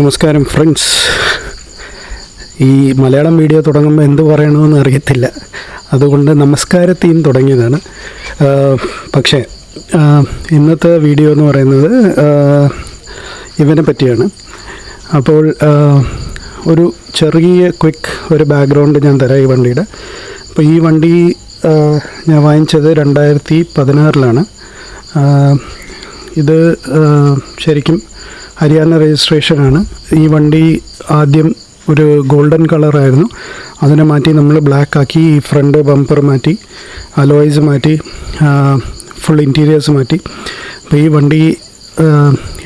നമസ്കാരം ഫ്രണ്ട്സ് ഈ മലയാളം വീഡിയോ തുടങ്ങുമ്പോൾ എന്ത് പറയണമെന്ന് അറിയത്തില്ല. അതുകൊണ്ട് നമസ്കാരത്തെയും തുടങ്ങിയതാണ്. പക്ഷേ ഇന്നത്തെ വീഡിയോ എന്ന് പറയുന്നത് ഇവനെ പറ്റിയാണ്. അപ്പോൾ ഒരു ചെറിയ ക്വിക്ക് ഒരു ബാക്ക്ഗ്രൗണ്ട് ഞാൻ തരാം ഈ വണ്ടിയുടെ. അപ്പോൾ ഈ വണ്ടി ഞാൻ വാങ്ങിച്ചത് രണ്ടായിരത്തി പതിനാറിലാണ്. ഇത് ശരിക്കും ഹരിയാന രജിസ്ട്രേഷനാണ്. ഈ വണ്ടി ആദ്യം ഒരു ഗോൾഡൻ കളറായിരുന്നു. അതിനെ മാറ്റി നമ്മൾ ബ്ലാക്ക് ആക്കി ഈ ഫ്രണ്ട് ബമ്പർ മാറ്റി അലോയ്സ് മാറ്റി ഫുൾ ഇന്റീരിയേഴ്സ് മാറ്റി. അപ്പോൾ ഈ വണ്ടി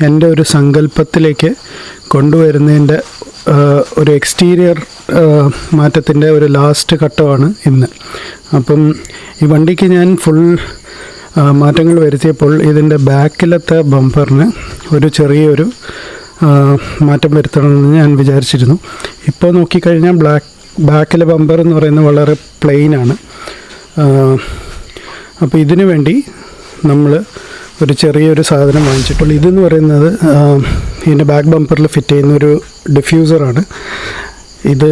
എന്റെ ഒരു സങ്കല്പത്തിലേക്ക് കൊണ്ടുവരുന്നതിന്റെ ഒരു എക്സ്റ്റീരിയർ മാറ്റത്തിന്റെ ഒരു ലാസ്റ്റ് ഘട്ടമാണ് ഇന്ന്. അപ്പം ഈ വണ്ടിക്ക് ഞാൻ ഫുൾ മാറ്റങ്ങൾ വരുത്തിയപ്പോൾ ഇതിന്റെ ബാക്കിലത്തെ ബമ്പറിന് ഒരു ചെറിയൊരു മാറ്റം വരുത്തണമെന്ന് ഞാൻ വിചാരിച്ചിരുന്നു. ഇപ്പോൾ നോക്കിക്കഴിഞ്ഞാൽ ബ്ലാക്ക് ബാക്കിലെ ബമ്പർ എന്ന് പറയുന്നത് വളരെ പ്ലെയിനാണ് അപ്പോൾ ഇതിനു വേണ്ടി നമ്മൾ ഒരു ചെറിയൊരു സാധനം വാങ്ങിച്ചിട്ടുള്ളൂ ഇതെന്ന് പറയുന്നത് ഇതിന്റെ ബാക്ക് ബമ്പറിൽ ഫിറ്റ് ചെയ്യുന്ന ഒരു ഡിഫ്യൂസറാണ് ഇത്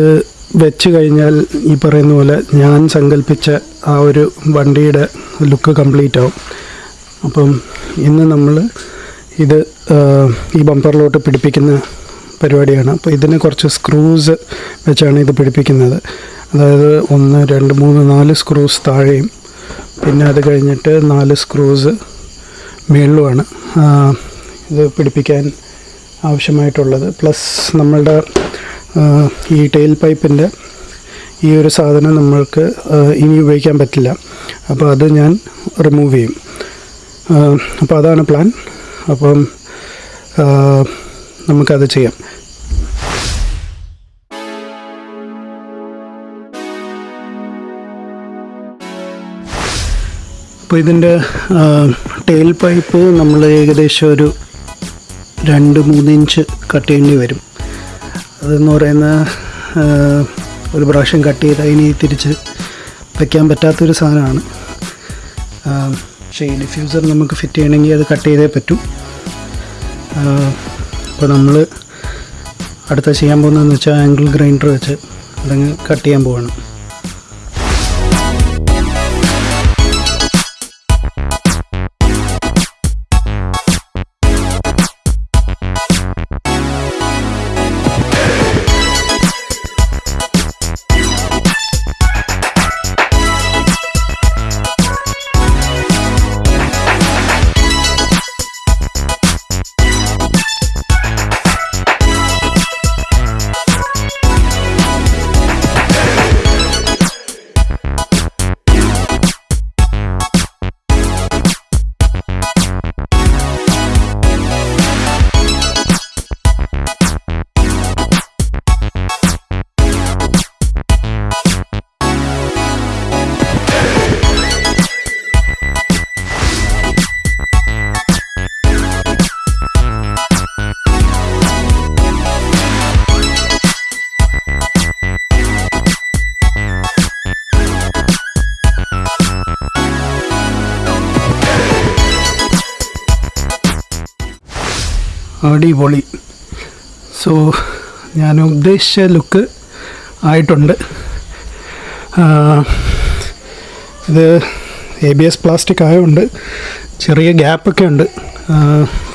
വെച്ച് കഴിഞ്ഞാൽ ഈ പറയുന്ന പോലെ ഞാൻ സങ്കല്പിച്ച ആ ഒരു വണ്ടിയുടെ ലുക്ക് കംപ്ലീറ്റ് ആവും. അപ്പം ഇന്ന് നമ്മൾ ഇത് ഈ ബമ്പറിലോട്ട് പിടിപ്പിക്കുന്ന പരിപാടിയാണ്. അപ്പോൾ ഇതിന് കുറച്ച് സ്ക്രൂസ് വെച്ചാണ് ഇത് പിടിപ്പിക്കുന്നത്. അതായത് ഒന്ന് രണ്ട് മൂന്ന് നാല് സ്ക്രൂസ് താഴെയും. പിന്നെ അത് കഴിഞ്ഞിട്ട് നാല് സ്ക്രൂസ് മേളിലുമാണ് ഇത് പിടിപ്പിക്കാൻ ആവശ്യമായിട്ടുള്ളത്. പ്ലസ് നമ്മളുടെ ഈ ടെയിൽ പൈപ്പിന്റെ ഈ ഒരു സാധനം നമ്മൾക്ക് ഇനി ഉപയോഗിക്കാൻ പറ്റില്ല. അപ്പോൾ അത് ഞാൻ റിമൂവ് ചെയ്യും. അപ്പോൾ അതാണ് പ്ലാൻ അപ്പം നമുക്കത് ചെയ്യാം. അപ്പോൾ ഇതിന്റെ ടെയിൽ പൈപ്പ് നമ്മൾ ഏകദേശം ഒരു രണ്ട് മൂന്ന് ഇഞ്ച് കട്ട് ചെയ്യേണ്ടി വരും. അതെന്ന് പറയുന്ന ഒരു പ്രാവശ്യം കട്ട് ചെയ്ത് അതിനി തിരിച്ച് വയ്ക്കാൻ പറ്റാത്തൊരു സാധനമാണ്. പക്ഷേ ഈ ഡിഫ്യൂസർ നമുക്ക് ഫിറ്റ് ചെയ്യണമെങ്കിൽ അത് കട്ട് ചെയ്തേ പറ്റൂ. അപ്പോൾ നമ്മൾ അടുത്ത ചെയ്യാൻ പോകുന്നതെന്ന് വെച്ചാൽ ആംഗിൾ ഗ്രൈൻഡർ വെച്ച് അതങ്ങ് കട്ട് ചെയ്യാൻ പോവാണ്. അടിപൊളി. സോ ഞാൻ ഉദ്ദേശിച്ച ലുക്ക് ആയിട്ടുണ്ട്. ഇത് എ ബി എസ് പ്ലാസ്റ്റിക് ആയതുകൊണ്ട് ചെറിയ ഗ്യാപ്പൊക്കെ ഉണ്ട്.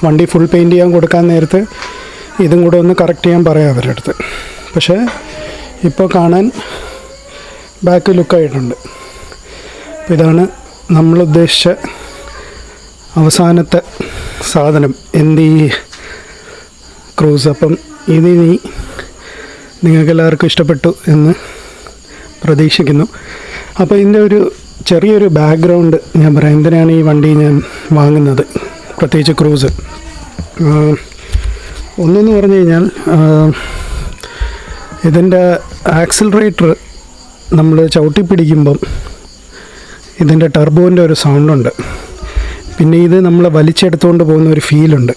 വണ്ടി ഫുൾ പെയിന്റ് ചെയ്യാൻ കൊടുക്കാൻ നേരത്ത് ഇതും കൂടെ ഒന്ന് കറക്റ്റ് ചെയ്യാൻ പറയാം അവരുടെ അടുത്ത്. പക്ഷേ ഇപ്പോൾ കാണാൻ ബാക്ക് ലുക്കായിട്ടുണ്ട് അപ്പോൾ ഇതാണ് നമ്മളുദ്ദേശിച്ച അവസാനത്തെ സാധനം. എന്ത് ക്രൂസ്. അപ്പം ഇതിനി നിങ്ങൾക്ക് എല്ലാവർക്കും ഇഷ്ടപ്പെട്ടു എന്ന് പ്രതീക്ഷിക്കുന്നു. അപ്പോൾ ഇതിന്റെ ഒരു ചെറിയൊരു ബാക്ക്ഗ്രൗണ്ട് ഞാൻ പറയാം. എന്തിനാണ് ഈ വണ്ടി ഞാൻ വാങ്ങുന്നത്? പ്രത്യേകിച്ച് ക്രൂസ്. ഒന്നെന്ന് പറഞ്ഞു കഴിഞ്ഞാൽ ഇതിന്റെ ആക്സിലറേറ്റർ നമ്മൾ ചവിട്ടി പിടിക്കുമ്പം ഇതിന്റെ ടർബോന്റെ ഒരു സൗണ്ടുണ്ട് പിന്നെ ഇത് നമ്മൾ വലിച്ചെടുത്തുകൊണ്ട് പോകുന്ന ഒരു ഫീലുണ്ട്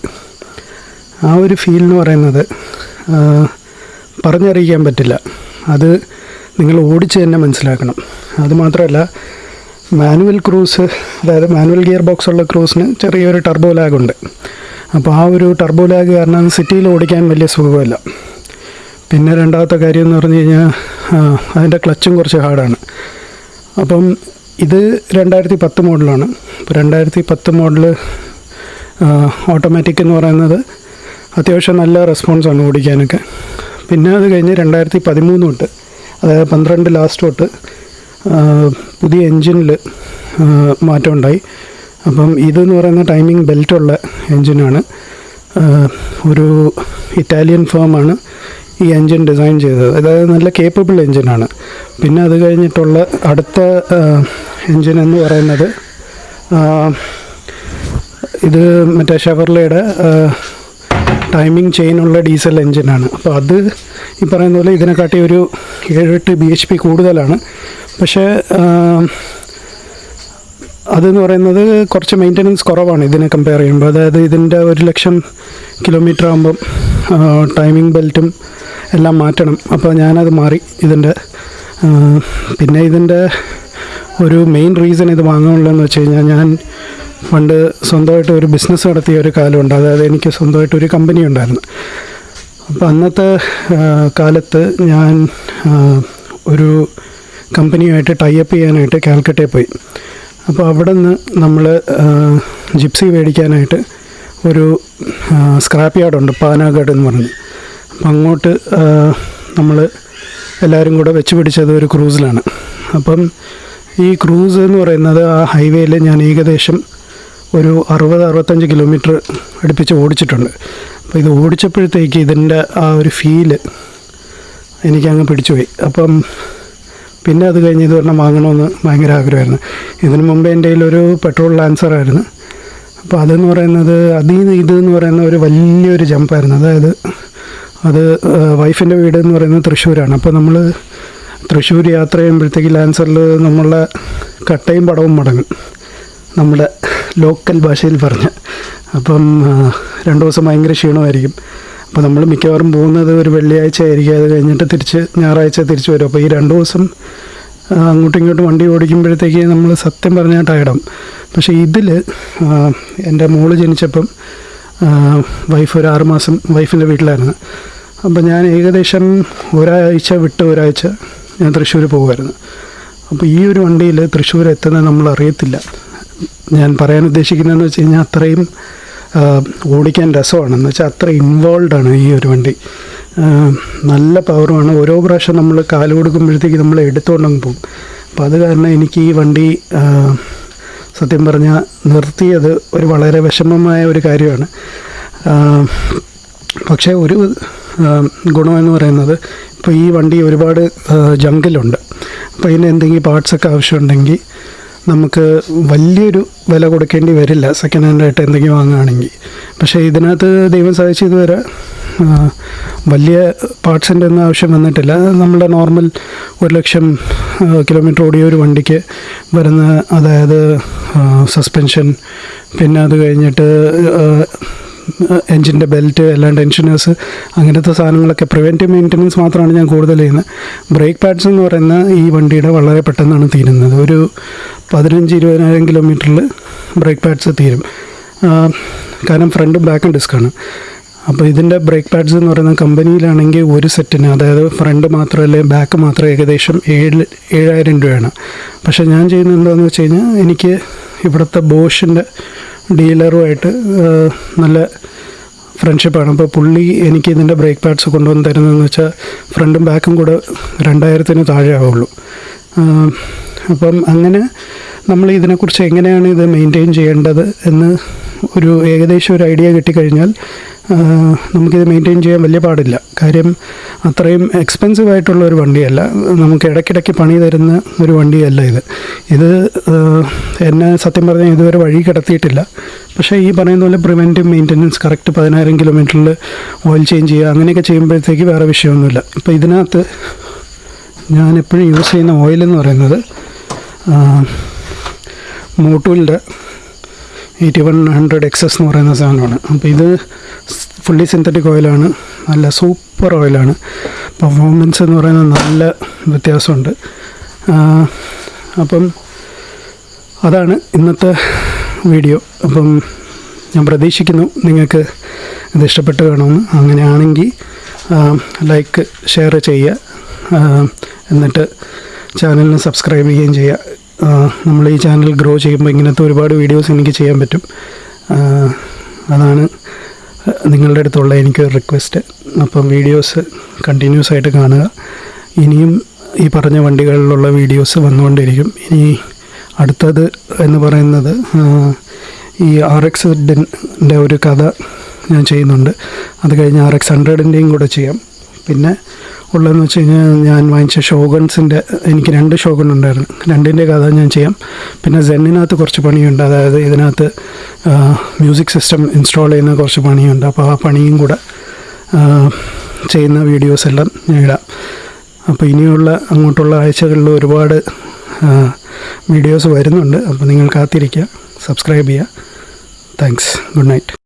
ആ ഒരു ഫീൽ എന്ന് പറയുന്നത് പറഞ്ഞറിയിക്കാൻ പറ്റില്ല. അത് നിങ്ങൾ ഓടിച്ച് തന്നെ മനസ്സിലാക്കണം. അതുമാത്രമല്ല മാനുവൽ ക്രൂസ് അതായത് മാനുവൽ ഗിയർ ബോക്സ് ഉള്ള ക്രൂസിന് ചെറിയൊരു ടർബോ ലാഗ് ഉണ്ട്. അപ്പോൾ ആ ഒരു ടർബോ ലാഗ് കാരണം സിറ്റിയിൽ ഓടിക്കാൻ വലിയ സുഖമല്ല. പിന്നെ രണ്ടാമത്തെ കാര്യം എന്ന് പറഞ്ഞു കഴിഞ്ഞാൽ അതിന്റെ ക്ലച്ചും കുറച്ച് ഹാർഡാണ് അപ്പം ഇത് രണ്ടായിരത്തി പത്ത് മോഡലാണ് ഇപ്പോൾ രണ്ടായിരത്തി പത്ത് മോഡൽ ഓട്ടോമാറ്റിക് എന്ന് പറയുന്നത് അത്യാവശ്യം നല്ല റെസ്പോൺസാണ് ഓടിക്കാനൊക്കെ. പിന്നെ അത് കഴിഞ്ഞ് രണ്ടായിരത്തി പതിമൂന്ന് തൊട്ട് അതായത് പന്ത്രണ്ട് ലാസ്റ്റ് തൊട്ട് പുതിയ എൻജിനിൽ മാറ്റമുണ്ടായി അപ്പം ഇതെന്ന് പറയുന്ന ടൈമിംഗ് ബെൽറ്റുള്ള എൻജിനാണ് ഒരു ഇറ്റാലിയൻ ഫേമാണ് ഈ എൻജിൻ ഡിസൈൻ ചെയ്തത്. അതായത് നല്ല കേപ്പബിൾ എൻജിനാണ് പിന്നെ അത് കഴിഞ്ഞിട്ടുള്ള അടുത്ത എൻജിൻ എന്ന് പറയുന്നത് ഇത് മറ്റേ ഷവർലയുടെ ടൈമിംഗ് ചെയിനുള്ള ഡീസൽ എൻജിനാണ് അപ്പോൾ അത് ഈ പറയുന്ന പോലെ ഇതിനെക്കാട്ടി ഒരു ഏഴെട്ട് ബി എച്ച് പി കൂടുതലാണ്. പക്ഷേ അതെന്ന് പറയുന്നത് കുറച്ച് മെയിന്റനൻസ് കുറവാണ് ഇതിനെ കമ്പയർ ചെയ്യുമ്പോൾ. അതായത് ഇതിന്റെ ഒരു ലക്ഷം കിലോമീറ്റർ ആകുമ്പം ടൈമിംഗ് ബെൽറ്റും എല്ലാം മാറ്റണം. അപ്പോൾ ഞാനത് മാറി ഇതിന്റെ പിന്നെ ഇതിന്റെ ഒരു മെയിൻ റീസൺ ഇത് വാങ്ങാനുള്ളതെന്ന് വെച്ച് കഴിഞ്ഞാൽ ഞാൻ പണ്ട് സ്വന്തമായിട്ട് ഒരു ബിസിനസ് നടത്തിയ ഒരു കാലമുണ്ട്. അതായത് എനിക്ക് സ്വന്തമായിട്ട് ഒരു കമ്പനി ഉണ്ടായിരുന്നു. അപ്പോൾ അന്നത്തെ കാലത്ത് ഞാൻ ഒരു കമ്പനിയുമായിട്ട് ടൈപ്പ് ചെയ്യാനായിട്ട് കാൽക്കട്ടയിൽ പോയി. അപ്പോൾ അവിടെ നിന്ന് നമ്മൾ ജിപ്സി മേടിക്കാനായിട്ട് ഒരു സ്ക്രാപ്പ് യാർഡുണ്ട് പാനാഗഡ് എന്ന് പറഞ്ഞ്. അപ്പം അങ്ങോട്ട് നമ്മൾ എല്ലാവരും കൂടെ വെച്ച് പിടിച്ചത് ഒരു ക്രൂസിലാണ്. അപ്പം ഈ ക്രൂസ് എന്ന് പറയുന്നത് ആ ഹൈവേയിൽ ഞാൻ ഏകദേശം ഒരു അറുപത് അറുപത്തഞ്ച് കിലോമീറ്റർ അടുപ്പിച്ച് ഓടിച്ചിട്ടുണ്ട്. അപ്പോൾ ഇത് ഓടിച്ചപ്പോഴത്തേക്ക് ഇതിന്റെ ആ ഒരു ഫീൽ എനിക്കങ്ങ് പിടിച്ചുപോയി. അപ്പം പിന്നെ അത് കഴിഞ്ഞ് ഇത് പറഞ്ഞാൽ വാങ്ങണമെന്ന് ഭയങ്കര ആഗ്രഹമായിരുന്നു. ഇതിനു മുമ്പ് എന്റെ കയ്യിലൊരു പെട്രോൾ ലാൻസറായിരുന്നു അപ്പോൾ അതെന്ന് പറയുന്നത് അതിൽ നിന്ന് ഇത് എന്ന് പറയുന്ന ഒരു വലിയൊരു ജമ്പായിരുന്നു. അതായത് അത് വൈഫിന്റെ വീട് എന്ന് പറയുന്നത് തൃശ്ശൂരാണ്. അപ്പോൾ നമ്മൾ തൃശ്ശൂർ യാത്ര ചെയ്യുമ്പോഴത്തേക്ക് ലാൻസറിൽ നമ്മളുടെ കട്ടയും പടവും മടങ്ങും. നമ്മുടെ ലോക്കൽ ഭാഷയിൽ പറഞ്ഞ്. അപ്പം രണ്ടു ദിവസം ഭയങ്കര ക്ഷീണമായിരിക്കും. അപ്പോൾ നമ്മൾ മിക്കവാറും പോകുന്നത് ഒരു വെള്ളിയാഴ്ച ആയിരിക്കും. അത് കഴിഞ്ഞിട്ട് തിരിച്ച് ഞായറാഴ്ച തിരിച്ച് വരും. അപ്പോൾ ഈ രണ്ട് ദിവസം അങ്ങോട്ടും ഇങ്ങോട്ടും വണ്ടി ഓടിക്കുമ്പോഴത്തേക്ക് നമ്മൾ സത്യം പറഞ്ഞാൽ ടയർഡാവും. പക്ഷേ ഇതിൽ എന്റെ മോൾ ജനിച്ചപ്പം വൈഫ് ഒരു ആറുമാസം വൈഫിന്റെ വീട്ടിലായിരുന്നു. അപ്പോൾ ഞാൻ ഏകദേശം ഒരാഴ്ച വിട്ട് ഒരാഴ്ച ഞാൻ തൃശ്ശൂർ പോകുമായിരുന്നു. അപ്പോൾ ഈ ഒരു വണ്ടിയിൽ തൃശ്ശൂർ എത്തുന്നത് നമ്മൾ അറിയത്തില്ല. ഞാൻ പറയാൻ ഉദ്ദേശിക്കുന്നതെന്ന് വെച്ച് കഴിഞ്ഞാൽ അത്രയും ഓടിക്കാൻ രസമാണ്. എന്ന് വെച്ചാൽ അത്ര ഇൻവോൾവ് ആണ് ഈ ഒരു വണ്ടി. നല്ല പവറുമാണ് ഓരോ പ്രാവശ്യം നമ്മൾ കാൽ കൊടുക്കുമ്പോഴത്തേക്ക് നമ്മൾ എടുത്തുകൊണ്ടങ്ങ് പോകും. അപ്പോൾ അത് കാരണം എനിക്ക് ഈ വണ്ടി സത്യം പറഞ്ഞാൽ നിർത്തിയത് ഒരു വളരെ വിഷമമായ ഒരു കാര്യമാണ്. പക്ഷേ ഒരു ഗുണമെന്ന് പറയുന്നത് ഇപ്പോൾ ഈ വണ്ടി ഒരുപാട് ജങ്കിലുണ്ട് അപ്പോൾ ഇതിന് എന്തെങ്കിലും പാർട്സൊക്കെ ആവശ്യമുണ്ടെങ്കിൽ നമുക്ക് വലിയൊരു വില കൊടുക്കേണ്ടി വരില്ല. സെക്കൻഡ് ഹാൻഡായിട്ട് എന്തെങ്കിലും വാങ്ങുകയാണെങ്കിൽ. പക്ഷേ ഇതിനകത്ത് ദൈവം സഹായിച്ചു ഇതുവരെ വലിയ പാർട്സിന്റെ ഒന്നും ആവശ്യം വന്നിട്ടില്ല. നമ്മുടെ നോർമൽ ഒരു ലക്ഷം കിലോമീറ്റർ ഓടിയ ഒരു വണ്ടിക്ക് വരുന്ന അതായത് സസ്പെൻഷൻ പിന്നെ അത് കഴിഞ്ഞിട്ട് എൻജിന്റെ ബെൽറ്റ് എല്ലാം ടെൻഷനേഴ്സ് അങ്ങനത്തെ സാധനങ്ങളൊക്കെ പ്രിവെന്റീവ് മെയിന്റനൻസ് മാത്രമാണ് ഞാൻ കൂടുതൽ ചെയ്യുന്നത്. ബ്രേക്ക് പാഡ്സ് എന്ന് പറയുന്ന ഈ വണ്ടിയുടെ വളരെ പെട്ടെന്നാണ് തീരുന്നത്. ഒരു പതിനഞ്ച് ഇരുപതിനായിരം കിലോമീറ്ററിൽ ബ്രേക്ക് പാഡ്സ് തീരും. കാരണം ഫ്രണ്ടും ബാക്കും ഡിസ്ക്കാണ്. അപ്പോൾ ഇതിന്റെ ബ്രേക്ക് പാഡ്സ് എന്ന് പറയുന്ന കമ്പനിയിലാണെങ്കിൽ ഒരു സെറ്റിന് അതായത് ഫ്രണ്ട് മാത്രം മാത്രമല്ല ബാക്ക് മാത്രം ഏകദേശം ഏഴ് ഏഴായിരം രൂപയാണ്. പക്ഷേ ഞാൻ ചെയ്യുന്നത് എന്താണെന്ന് വെച്ച് കഴിഞ്ഞാൽ എനിക്ക് ഇവിടുത്തെ ബോഷിന്റെ ഡീലറുമായിട്ട് നല്ല ഫ്രണ്ട്ഷിപ്പാണ്. അപ്പോൾ പുള്ളി എനിക്ക് ഇതിന്റെ ബ്രേക്ക് പാഡ്സ് കൊണ്ടുവന്ന് തരുന്നതെന്ന് വെച്ചാൽ ഫ്രണ്ടും ബാക്കും കൂടെ രണ്ടായിരത്തിന് താഴെ ആവുള്ളൂ. അപ്പം അങ്ങനെ നമ്മൾ ഇതിനെക്കുറിച്ച് എങ്ങനെയാണ് ഇത് മെയിന്റെയിൻ ചെയ്യേണ്ടത് എന്ന് ഒരു ഏകദേശം ഒരു ഐഡിയ കിട്ടിക്കഴിഞ്ഞാൽ നമുക്കിത് മെയിന്റെയിൻ ചെയ്യാൻ വലിയ പാടില്ല. കാര്യം അത്രയും എക്സ്പെൻസീവ് ആയിട്ടുള്ള ഒരു വണ്ടിയല്ല. നമുക്ക് ഇടയ്ക്കിടയ്ക്ക് പണി തരുന്ന ഒരു വണ്ടിയല്ല ഇത്. ഇത് എന്നെ സത്യം പറഞ്ഞാൽ ഇതുവരെ വഴി കിടത്തിയിട്ടില്ല. പക്ഷേ ഈ പറയുന്ന പോലെ പ്രിവെന്റീവ് മെയിന്റനൻസ് കറക്റ്റ് പതിനായിരം കിലോമീറ്ററിൽ ഓയിൽ ചേഞ്ച് ചെയ്യുക അങ്ങനെയൊക്കെ ചെയ്യുമ്പോഴത്തേക്ക് വേറെ വിഷയമൊന്നുമില്ല. ഇപ്പോൾ ഇതിനകത്ത് ഞാൻ എപ്പോഴും യൂസ് ചെയ്യുന്ന ഓയിൽ എന്ന് പറയുന്നത് മോട്ടൂലിന്റെ എയ്റ്റി വൺ ഹൺഡ്രഡ് എക്സസ് എന്ന് പറയുന്ന സാധനമാണ്. അപ്പോൾ ഇത് ഫുള്ളി സിന്തറ്റിക് ഓയിലാണ് നല്ല സൂപ്പർ ഓയിലാണ് പെർഫോമൻസ് എന്ന് പറയുന്നത് നല്ല വ്യത്യാസമുണ്ട്. അപ്പം അതാണ് ഇന്നത്തെ വീഡിയോ അപ്പം ഞാൻ പ്രതീക്ഷിക്കുന്നു നിങ്ങൾക്ക് ഇത് ഇഷ്ടപ്പെട്ട് കാണുമെന്ന്. അങ്ങനെയാണെങ്കിൽ ലൈക്ക് ഷെയർ ചെയ്യുക. എന്നിട്ട് ചാനലിന് സബ്സ്ക്രൈബ് ചെയ്യുകയും ചെയ്യുക. നമ്മൾ ഈ ചാനൽ ഗ്രോ ചെയ്യുമ്പോൾ ഇങ്ങനത്തെ ഒരുപാട് വീഡിയോസ് എനിക്ക് ചെയ്യാൻ പറ്റും. അതാണ് നിങ്ങളുടെ അടുത്തുള്ള എനിക്ക് റിക്വസ്റ്റ് അപ്പം വീഡിയോസ് കണ്ടിന്യൂസ് ആയിട്ട് കാണുക. ഇനിയും ഈ പറഞ്ഞ വണ്ടികളിലുള്ള വീഡിയോസ് വന്നുകൊണ്ടിരിക്കും ഇനി അടുത്തത് എന്ന് പറയുന്നത് ഈ ആർ എക്സ് ഒരു കഥ ഞാൻ ചെയ്യുന്നുണ്ട്. അത് കഴിഞ്ഞ് ആർ എക്സ് ഹൺഡ്രഡിന്റെയും കൂടെ ചെയ്യാം. പിന്നെ ഉള്ളതെന്ന് വെച്ച് കഴിഞ്ഞാൽ ഞാൻ വാങ്ങിച്ച ഷോഗൺസിന്റെ എനിക്ക് രണ്ട് ഷോഗൺ ഉണ്ടായിരുന്നു രണ്ടിന്റെ കഥ ഞാൻ ചെയ്യാം. പിന്നെ സെന്നിനകത്ത് കുറച്ച് പണിയുണ്ട്. അതായത് ഇതിനകത്ത് മ്യൂസിക് സിസ്റ്റം ഇൻസ്റ്റാൾ ചെയ്യുന്ന കുറച്ച് പണിയുണ്ട്. അപ്പോൾ ആ പണിയും കൂടെ ചെയ്യുന്ന വീഡിയോസ് എല്ലാം ഞാൻ ഇടാം. അപ്പോൾ ഇനിയുള്ള അങ്ങോട്ടുള്ള ആഴ്ചകളിൽ ഒരുപാട് വീഡിയോസ് വരുന്നുണ്ട്. അപ്പോൾ നിങ്ങൾ കാത്തിരിക്കുക സബ്സ്ക്രൈബ് ചെയ്യുക. Thanks good night